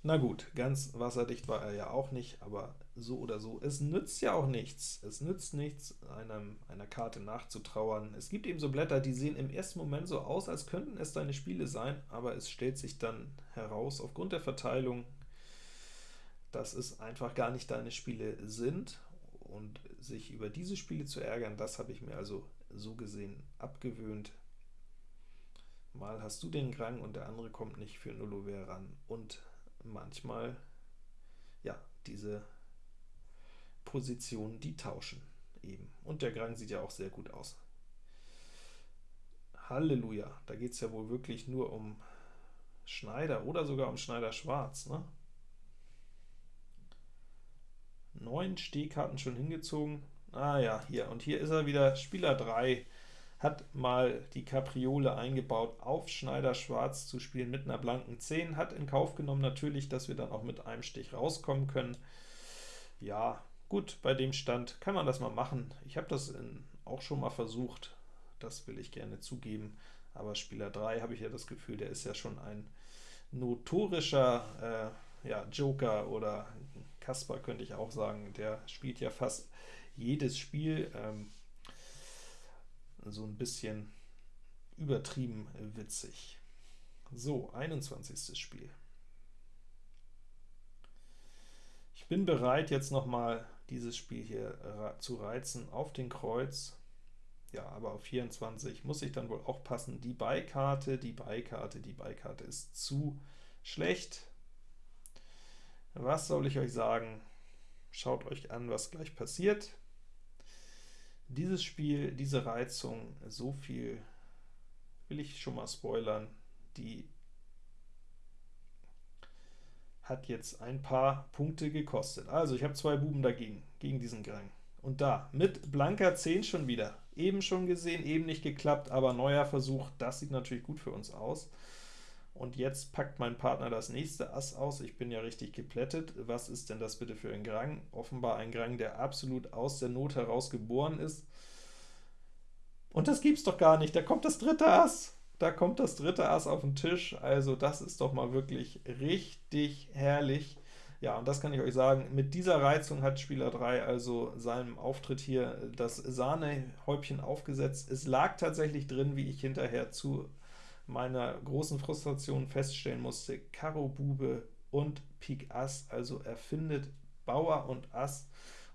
Na gut, ganz wasserdicht war er ja auch nicht, aber so oder so, es nützt ja auch nichts. Es nützt nichts, einem, einer Karte nachzutrauern. Es gibt eben so Blätter, die sehen im ersten Moment so aus, als könnten es deine Spiele sein, aber es stellt sich dann heraus, aufgrund der Verteilung, dass es einfach gar nicht deine Spiele sind, und sich über diese Spiele zu ärgern, das habe ich mir also so gesehen abgewöhnt. Mal hast du den Grang und der andere kommt nicht für Nullover ran, und manchmal, ja, diese Positionen, die tauschen eben. Und der Grang sieht ja auch sehr gut aus. Halleluja, da geht es ja wohl wirklich nur um Schneider oder sogar um Schneider Schwarz. Ne? Neun Stehkarten schon hingezogen. Ah ja, hier, und hier ist er wieder, Spieler 3, hat mal die Kapriole eingebaut, auf Schneider Schwarz zu spielen mit einer blanken 10, hat in Kauf genommen natürlich, dass wir dann auch mit einem Stich rauskommen können. Ja, gut, bei dem Stand kann man das mal machen. Ich habe das in, auch schon mal versucht, das will ich gerne zugeben, aber Spieler 3 habe ich ja das Gefühl, der ist ja schon ein notorischer äh, ja, Joker oder Kasper könnte ich auch sagen, der spielt ja fast jedes Spiel, ähm, so ein bisschen übertrieben witzig. So, 21. Spiel. Ich bin bereit, jetzt nochmal dieses Spiel hier zu reizen auf den Kreuz. Ja, aber auf 24 muss ich dann wohl auch passen. Die Beikarte, die Beikarte, die Beikarte ist zu schlecht. Was soll ich euch sagen? Schaut euch an, was gleich passiert. Dieses Spiel, diese Reizung, so viel will ich schon mal spoilern, die hat jetzt ein paar Punkte gekostet. Also ich habe zwei Buben dagegen, gegen diesen Grang. Und da, mit blanker 10 schon wieder. Eben schon gesehen, eben nicht geklappt, aber neuer Versuch, das sieht natürlich gut für uns aus. Und jetzt packt mein Partner das nächste Ass aus. Ich bin ja richtig geplättet. Was ist denn das bitte für ein Grang? Offenbar ein Grang, der absolut aus der Not heraus geboren ist. Und das gibt's doch gar nicht. Da kommt das dritte Ass. Da kommt das dritte Ass auf den Tisch. Also das ist doch mal wirklich richtig herrlich. Ja, und das kann ich euch sagen, mit dieser Reizung hat Spieler 3 also seinem Auftritt hier das Sahnehäubchen aufgesetzt. Es lag tatsächlich drin, wie ich hinterher zu meiner großen Frustration feststellen musste, Karo Bube und Pik Ass, also er findet Bauer und Ass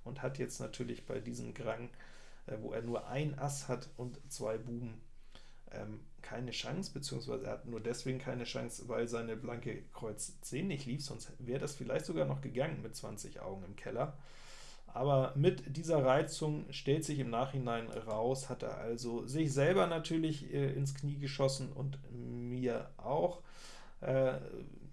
und hat jetzt natürlich bei diesem Grang, äh, wo er nur ein Ass hat und zwei Buben, ähm, keine Chance, beziehungsweise er hat nur deswegen keine Chance, weil seine blanke Kreuz 10 nicht lief, sonst wäre das vielleicht sogar noch gegangen mit 20 Augen im Keller. Aber mit dieser Reizung stellt sich im Nachhinein raus, hat er also sich selber natürlich äh, ins Knie geschossen und mir auch. Äh,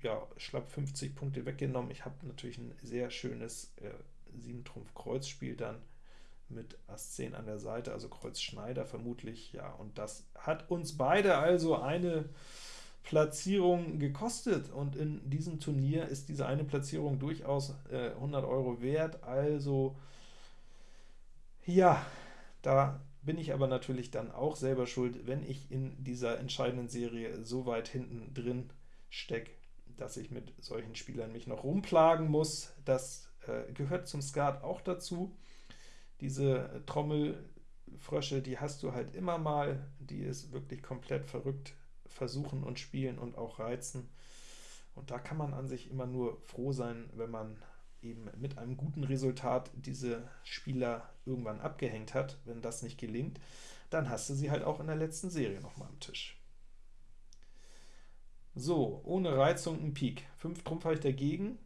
ja, schlapp 50 Punkte weggenommen. Ich habe natürlich ein sehr schönes äh, 7 Trumpf Kreuz Spiel dann mit Ass 10 an der Seite, also Kreuz Schneider vermutlich, ja, und das hat uns beide also eine Platzierung gekostet, und in diesem Turnier ist diese eine Platzierung durchaus äh, 100 Euro wert, also ja, da bin ich aber natürlich dann auch selber schuld, wenn ich in dieser entscheidenden Serie so weit hinten drin stecke, dass ich mit solchen Spielern mich noch rumplagen muss. Das äh, gehört zum Skat auch dazu. Diese Trommelfrösche, die hast du halt immer mal, die ist wirklich komplett verrückt versuchen und spielen und auch reizen. Und da kann man an sich immer nur froh sein, wenn man eben mit einem guten Resultat diese Spieler irgendwann abgehängt hat. Wenn das nicht gelingt, dann hast du sie halt auch in der letzten Serie nochmal am Tisch. So, ohne Reizung ein Pik. 5 Trumpf habe ich dagegen,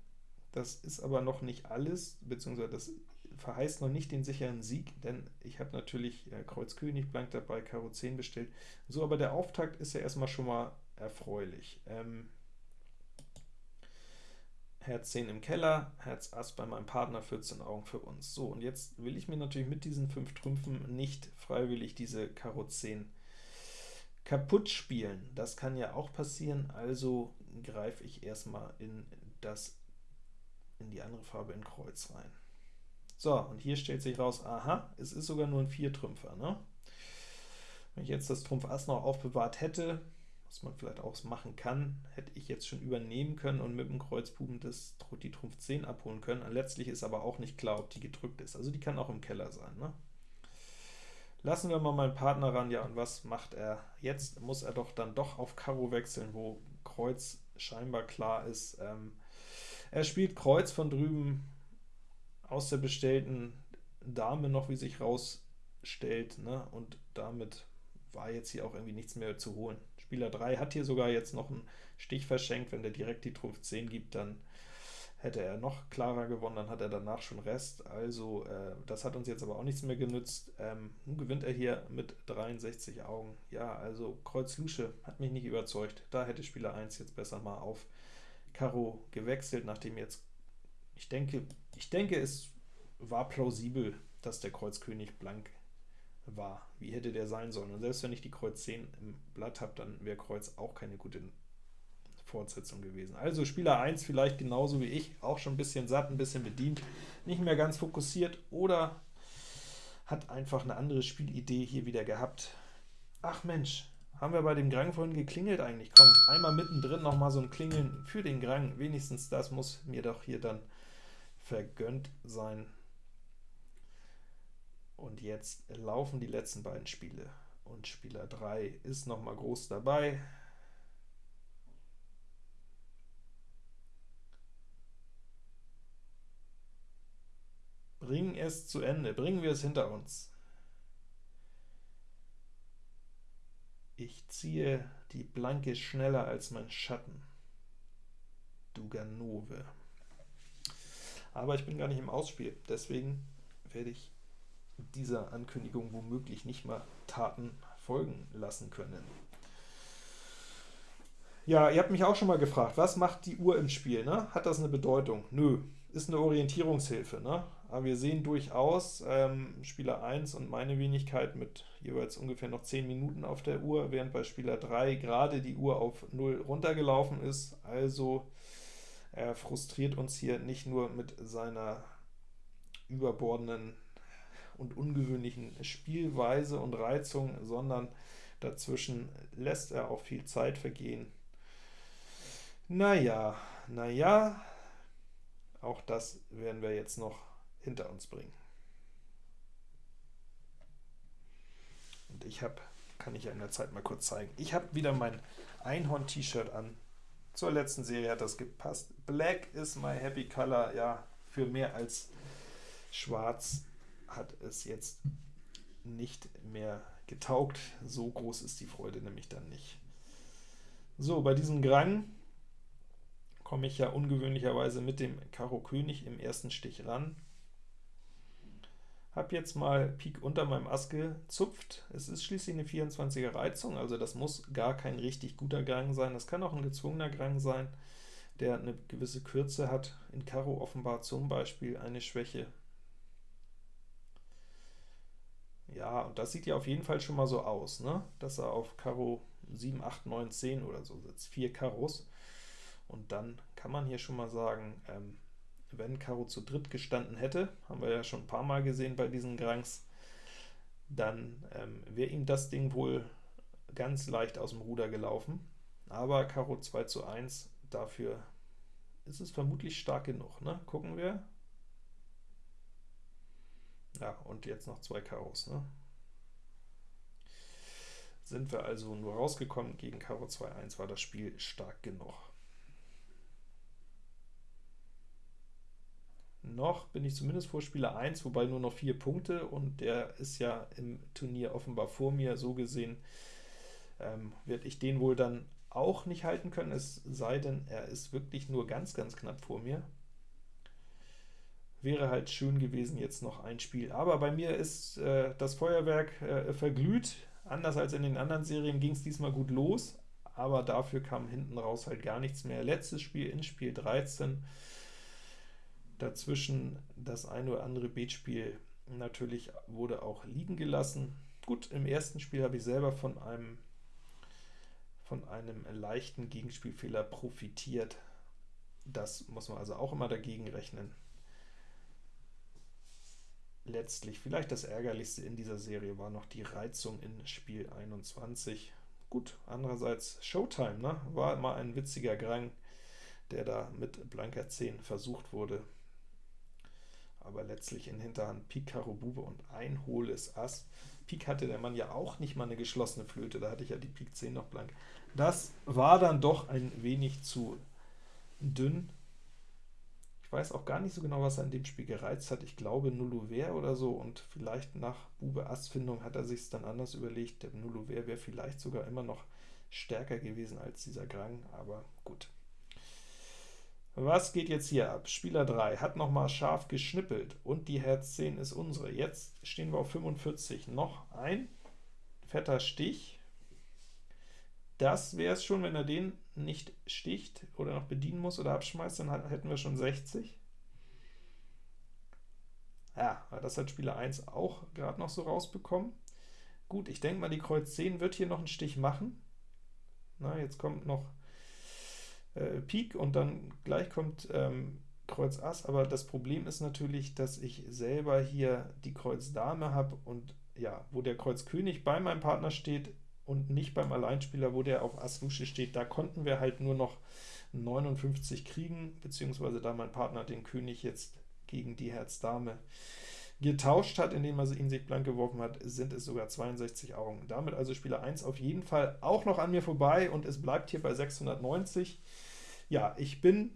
das ist aber noch nicht alles, beziehungsweise das verheißt noch nicht den sicheren Sieg, denn ich habe natürlich äh, Kreuz König blank dabei, Karo 10 bestellt. So, aber der Auftakt ist ja erstmal schon mal erfreulich. Ähm, Herz 10 im Keller, Herz Ass bei meinem Partner, 14 Augen für uns. So, und jetzt will ich mir natürlich mit diesen 5 Trümpfen nicht freiwillig diese Karo 10 kaputt spielen. Das kann ja auch passieren, also greife ich erstmal in das in die andere Farbe in Kreuz rein. So, und hier stellt sich raus, aha, es ist sogar nur ein Viertrümpfer. Ne? Wenn ich jetzt das Trumpf Ass noch aufbewahrt hätte, was man vielleicht auch machen kann, hätte ich jetzt schon übernehmen können und mit dem Kreuzbuben das, die Trumpf 10 abholen können. Letztlich ist aber auch nicht klar, ob die gedrückt ist. Also die kann auch im Keller sein. Ne? Lassen wir mal meinen Partner ran, ja, und was macht er? Jetzt muss er doch dann doch auf Karo wechseln, wo Kreuz scheinbar klar ist. Ähm, er spielt Kreuz von drüben, aus der bestellten Dame noch, wie sich rausstellt, ne? und damit war jetzt hier auch irgendwie nichts mehr zu holen. Spieler 3 hat hier sogar jetzt noch einen Stich verschenkt, wenn der direkt die Trumpf 10 gibt, dann hätte er noch klarer gewonnen, dann hat er danach schon Rest, also äh, das hat uns jetzt aber auch nichts mehr genützt. Ähm, nun gewinnt er hier mit 63 Augen. Ja, also Kreuz Lusche hat mich nicht überzeugt, da hätte Spieler 1 jetzt besser mal auf Karo gewechselt, nachdem jetzt ich denke, ich denke, es war plausibel, dass der Kreuzkönig blank war. Wie hätte der sein sollen? Und selbst wenn ich die Kreuz 10 im Blatt habe, dann wäre Kreuz auch keine gute Fortsetzung gewesen. Also Spieler 1 vielleicht genauso wie ich, auch schon ein bisschen satt, ein bisschen bedient, nicht mehr ganz fokussiert oder hat einfach eine andere Spielidee hier wieder gehabt. Ach Mensch, haben wir bei dem Grang vorhin geklingelt eigentlich? Komm, einmal mittendrin noch mal so ein Klingeln für den Grang. Wenigstens das muss mir doch hier dann vergönnt sein. Und jetzt laufen die letzten beiden Spiele. Und Spieler 3 ist noch mal groß dabei. Bringen es zu Ende, bringen wir es hinter uns. Ich ziehe die Blanke schneller als mein Schatten. Duganove. Aber ich bin gar nicht im Ausspiel, deswegen werde ich dieser Ankündigung womöglich nicht mal Taten folgen lassen können. Ja, ihr habt mich auch schon mal gefragt, was macht die Uhr im Spiel? Ne? Hat das eine Bedeutung? Nö, ist eine Orientierungshilfe. Ne? Aber wir sehen durchaus ähm, Spieler 1 und meine Wenigkeit mit jeweils ungefähr noch 10 Minuten auf der Uhr, während bei Spieler 3 gerade die Uhr auf 0 runtergelaufen ist. Also er frustriert uns hier nicht nur mit seiner überbordenden und ungewöhnlichen Spielweise und Reizung, sondern dazwischen lässt er auch viel Zeit vergehen. Naja, naja, auch das werden wir jetzt noch hinter uns bringen. Und ich habe, kann ich ja in der Zeit mal kurz zeigen, ich habe wieder mein Einhorn-T-Shirt an. Zur letzten Serie hat das gepasst. Black is my happy color. Ja, für mehr als schwarz hat es jetzt nicht mehr getaugt. So groß ist die Freude nämlich dann nicht. So, bei diesem Grang komme ich ja ungewöhnlicherweise mit dem Karo König im ersten Stich ran. Habe jetzt mal Pik unter meinem Ass gezupft. Es ist schließlich eine 24er Reizung, also das muss gar kein richtig guter Gang sein. Das kann auch ein gezwungener Gang sein, der eine gewisse Kürze hat. In Karo offenbar zum Beispiel eine Schwäche. Ja, und das sieht ja auf jeden Fall schon mal so aus, ne? dass er auf Karo 7, 8, 9, 10 oder so sitzt. Vier Karos. Und dann kann man hier schon mal sagen, ähm, wenn Karo zu dritt gestanden hätte, haben wir ja schon ein paar Mal gesehen bei diesen Grangs, dann ähm, wäre ihm das Ding wohl ganz leicht aus dem Ruder gelaufen. Aber Karo 2 zu 1, dafür ist es vermutlich stark genug. Ne? Gucken wir. Ja, und jetzt noch zwei Karos. Ne? Sind wir also nur rausgekommen, gegen Karo 2-1 war das Spiel stark genug. Noch bin ich zumindest vor Spieler 1, wobei nur noch vier Punkte, und der ist ja im Turnier offenbar vor mir, so gesehen ähm, werde ich den wohl dann auch nicht halten können, es sei denn, er ist wirklich nur ganz, ganz knapp vor mir. Wäre halt schön gewesen jetzt noch ein Spiel. Aber bei mir ist äh, das Feuerwerk äh, verglüht. Anders als in den anderen Serien ging es diesmal gut los, aber dafür kam hinten raus halt gar nichts mehr. Letztes Spiel in Spiel 13 Dazwischen das ein oder andere Beatspiel natürlich wurde auch liegen gelassen. Gut, im ersten Spiel habe ich selber von einem, von einem leichten Gegenspielfehler profitiert. Das muss man also auch immer dagegen rechnen. Letztlich vielleicht das Ärgerlichste in dieser Serie war noch die Reizung in Spiel 21. Gut, andererseits Showtime, ne? war mal ein witziger Grang, der da mit blanker 10 versucht wurde aber letztlich in Hinterhand Pik, Karo, Bube und ein hohles Ass. Pik hatte der Mann ja auch nicht mal eine geschlossene Flöte, da hatte ich ja die Pik 10 noch blank. Das war dann doch ein wenig zu dünn. Ich weiß auch gar nicht so genau, was er in dem Spiel gereizt hat. Ich glaube Nullouvert oder so, und vielleicht nach Bube-Ass-Findung hat er sich dann anders überlegt. Der Nullouvert wäre vielleicht sogar immer noch stärker gewesen als dieser Grang, aber gut. Was geht jetzt hier ab? Spieler 3 hat nochmal scharf geschnippelt und die Herz 10 ist unsere. Jetzt stehen wir auf 45. Noch ein fetter Stich. Das wäre es schon, wenn er den nicht sticht oder noch bedienen muss oder abschmeißt, dann hätten wir schon 60. Ja, das hat Spieler 1 auch gerade noch so rausbekommen. Gut, ich denke mal, die Kreuz 10 wird hier noch einen Stich machen. Na, jetzt kommt noch äh, Pik und dann gleich kommt ähm, Kreuz Ass, aber das Problem ist natürlich, dass ich selber hier die Kreuz Dame habe und ja, wo der Kreuz König bei meinem Partner steht, und nicht beim Alleinspieler, wo der auf Ass Lusche steht. Da konnten wir halt nur noch 59 kriegen, beziehungsweise da mein Partner den König jetzt gegen die Herz-Dame getauscht hat, indem er ihn sich blank geworfen hat, sind es sogar 62 Augen. Damit also Spieler 1 auf jeden Fall auch noch an mir vorbei, und es bleibt hier bei 690. Ja, ich bin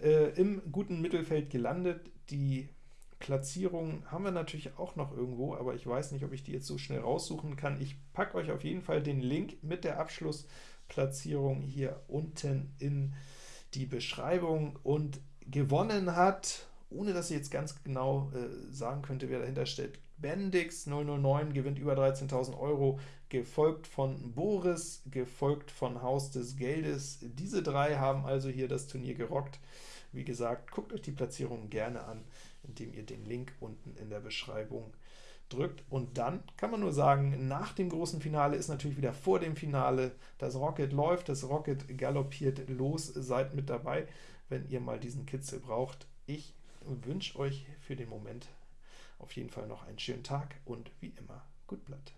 äh, im guten Mittelfeld gelandet. Die Platzierung haben wir natürlich auch noch irgendwo, aber ich weiß nicht, ob ich die jetzt so schnell raussuchen kann. Ich packe euch auf jeden Fall den Link mit der Abschlussplatzierung hier unten in die Beschreibung. Und gewonnen hat, ohne dass ich jetzt ganz genau äh, sagen könnte, wer dahinter steht, Bendix 009 gewinnt über 13.000 Euro, gefolgt von Boris, gefolgt von Haus des Geldes. Diese drei haben also hier das Turnier gerockt. Wie gesagt, guckt euch die Platzierung gerne an, indem ihr den Link unten in der Beschreibung drückt. Und dann kann man nur sagen, nach dem großen Finale ist natürlich wieder vor dem Finale. Das Rocket läuft, das Rocket galoppiert los. Seid mit dabei, wenn ihr mal diesen Kitzel braucht. Ich wünsche euch für den Moment auf jeden Fall noch einen schönen Tag und wie immer, gut Blatt.